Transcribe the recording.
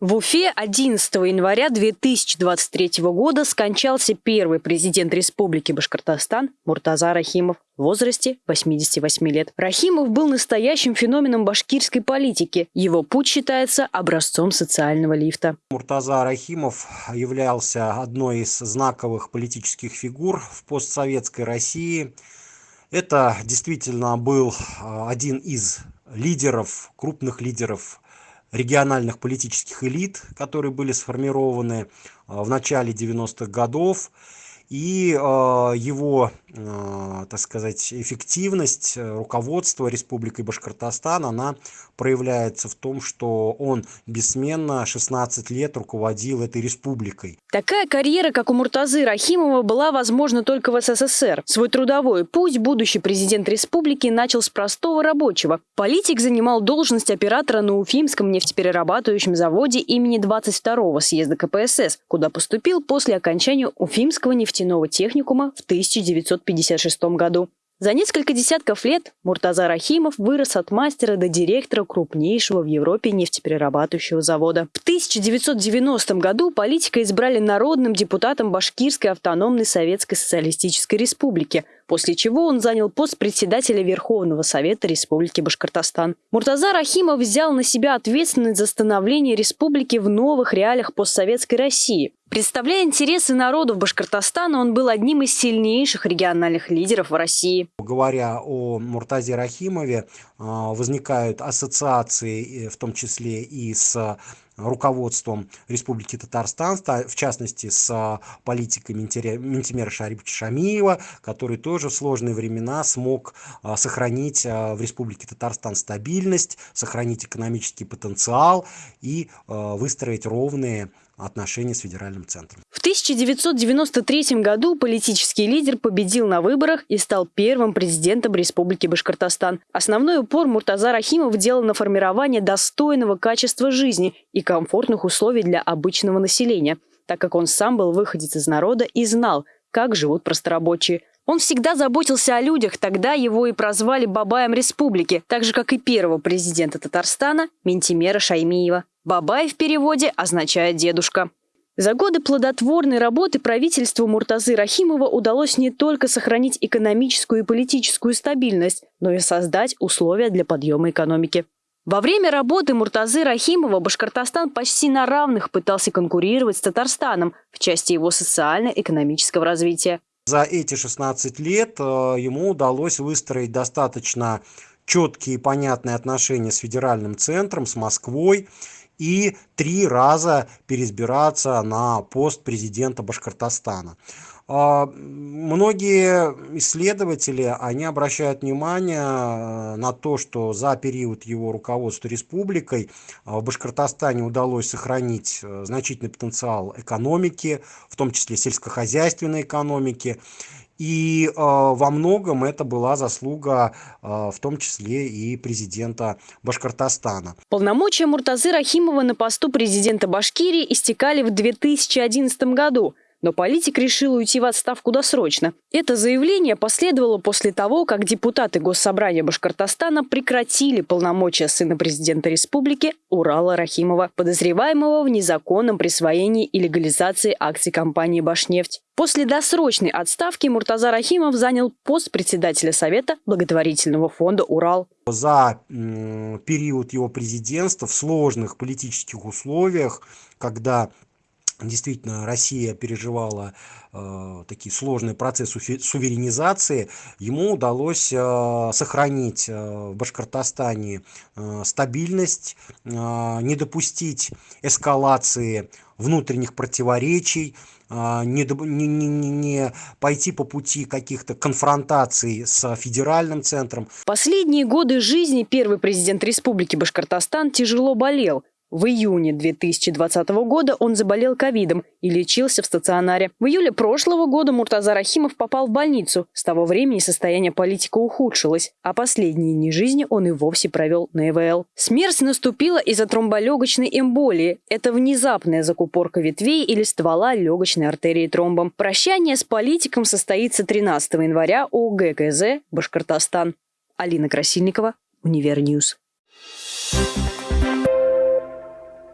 В Уфе 11 января 2023 года скончался первый президент Республики Башкортостан Муртаза Рахимов в возрасте 88 лет. Рахимов был настоящим феноменом башкирской политики. Его путь считается образцом социального лифта. Муртаза Рахимов являлся одной из знаковых политических фигур в постсоветской России. Это действительно был а, один из лидеров, крупных лидеров региональных политических элит, которые были сформированы а, в начале 90-х годов. И э, его, так сказать, эффективность э, руководства Республикой Башкортостан, она проявляется в том, что он бессменно 16 лет руководил этой республикой. Такая карьера, как у Муртазы Рахимова, была возможна только в СССР. Свой трудовой путь будущий президент республики начал с простого рабочего. Политик занимал должность оператора на Уфимском нефтеперерабатывающем заводе имени 22-го съезда КПСС, куда поступил после окончания Уфимского нефтяного техникума в 1956 году. За несколько десятков лет Муртаза Рахимов вырос от мастера до директора крупнейшего в Европе нефтеперерабатывающего завода. В 1990 году политика избрали народным депутатом Башкирской автономной Советской Социалистической Республики – после чего он занял пост председателя Верховного Совета Республики Башкортостан. Муртаза Рахимов взял на себя ответственность за становление республики в новых реалиях постсоветской России. Представляя интересы народов Башкортостана, он был одним из сильнейших региональных лидеров в России. Говоря о Муртазе Рахимове, возникают ассоциации, в том числе и с руководством Республики Татарстан, в частности с а, политикой Ментимера Шариповича Шамиева, который тоже в сложные времена смог а, сохранить а, в Республике Татарстан стабильность, сохранить экономический потенциал и выстроить ровные отношения с федеральным центром. В 1993 году политический лидер победил на выборах и стал первым президентом Республики Башкортостан. Основной упор Муртаза Рахимов делал на формирование достойного качества жизни и комфортных условий для обычного населения, так как он сам был выходец из народа и знал, как живут просторабочие. Он всегда заботился о людях, тогда его и прозвали Бабаем Республики, так же, как и первого президента Татарстана Ментимера Шаймиева. Бабай в переводе означает «дедушка». За годы плодотворной работы правительству Муртазы Рахимова удалось не только сохранить экономическую и политическую стабильность, но и создать условия для подъема экономики. Во время работы Муртазы Рахимова Башкортостан почти на равных пытался конкурировать с Татарстаном в части его социально-экономического развития. За эти 16 лет э, ему удалось выстроить достаточно четкие и понятные отношения с федеральным центром, с Москвой и три раза переизбираться на пост президента Башкортостана. А, многие исследователи, они обращают внимание э, на то, что за период его руководства республикой э, в Башкортостане удалось сохранить э, значительный потенциал экономики, в том числе сельскохозяйственной экономики. И э, во многом это была заслуга э, в том числе и президента Башкортостана. Полномочия Муртазы Рахимова на посту президента Башкирии истекали в 2011 году – но политик решил уйти в отставку досрочно. Это заявление последовало после того, как депутаты Госсобрания Башкортостана прекратили полномочия сына президента республики Урала Рахимова, подозреваемого в незаконном присвоении и легализации акций компании «Башнефть». После досрочной отставки Муртаза Рахимов занял пост председателя Совета благотворительного фонда «Урал». За период его президентства в сложных политических условиях, когда действительно Россия переживала э, такие сложные процессы суверенизации, ему удалось э, сохранить э, в Башкортостане э, стабильность, э, не допустить эскалации внутренних противоречий, э, не, не, не, не пойти по пути каких-то конфронтаций с федеральным центром. Последние годы жизни первый президент Республики Башкортостан тяжело болел. В июне 2020 года он заболел ковидом и лечился в стационаре. В июле прошлого года Муртаза Рахимов попал в больницу. С того времени состояние политика ухудшилось, а последние дни жизни он и вовсе провел на ИВЛ. Смерть наступила из-за тромболегочной эмболии. Это внезапная закупорка ветвей или ствола легочной артерии тромбом. Прощание с политиком состоится 13 января у ГКЗ Башкортостан. Алина Красильникова, Универньюз.